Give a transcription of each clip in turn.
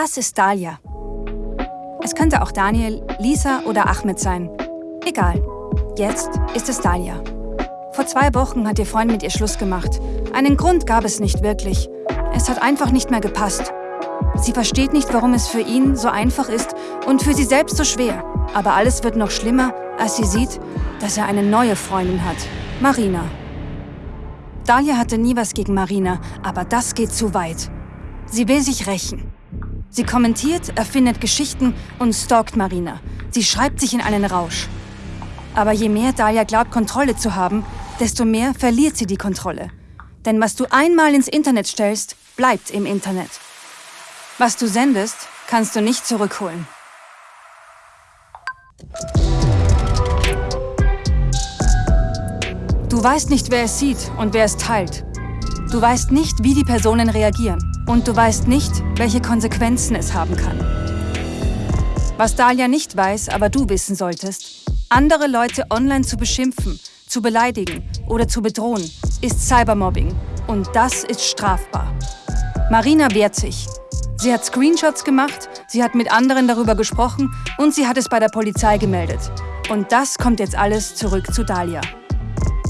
Das ist Dalia. Es könnte auch Daniel, Lisa oder Ahmed sein. Egal. Jetzt ist es Dalia. Vor zwei Wochen hat ihr Freund mit ihr Schluss gemacht. Einen Grund gab es nicht wirklich. Es hat einfach nicht mehr gepasst. Sie versteht nicht, warum es für ihn so einfach ist und für sie selbst so schwer. Aber alles wird noch schlimmer, als sie sieht, dass er eine neue Freundin hat. Marina. Dalia hatte nie was gegen Marina, aber das geht zu weit. Sie will sich rächen. Sie kommentiert, erfindet Geschichten und stalkt Marina. Sie schreibt sich in einen Rausch. Aber je mehr Dalia glaubt, Kontrolle zu haben, desto mehr verliert sie die Kontrolle. Denn was du einmal ins Internet stellst, bleibt im Internet. Was du sendest, kannst du nicht zurückholen. Du weißt nicht, wer es sieht und wer es teilt. Du weißt nicht, wie die Personen reagieren. Und du weißt nicht, welche Konsequenzen es haben kann. Was Dahlia nicht weiß, aber du wissen solltest, andere Leute online zu beschimpfen, zu beleidigen oder zu bedrohen, ist Cybermobbing. Und das ist strafbar. Marina wehrt sich. Sie hat Screenshots gemacht, sie hat mit anderen darüber gesprochen und sie hat es bei der Polizei gemeldet. Und das kommt jetzt alles zurück zu Dahlia.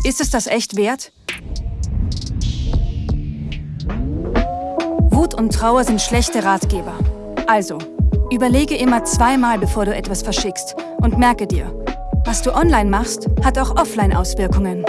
Ist es das echt wert? Wut und Trauer sind schlechte Ratgeber. Also, überlege immer zweimal, bevor du etwas verschickst und merke dir, was du online machst, hat auch offline Auswirkungen.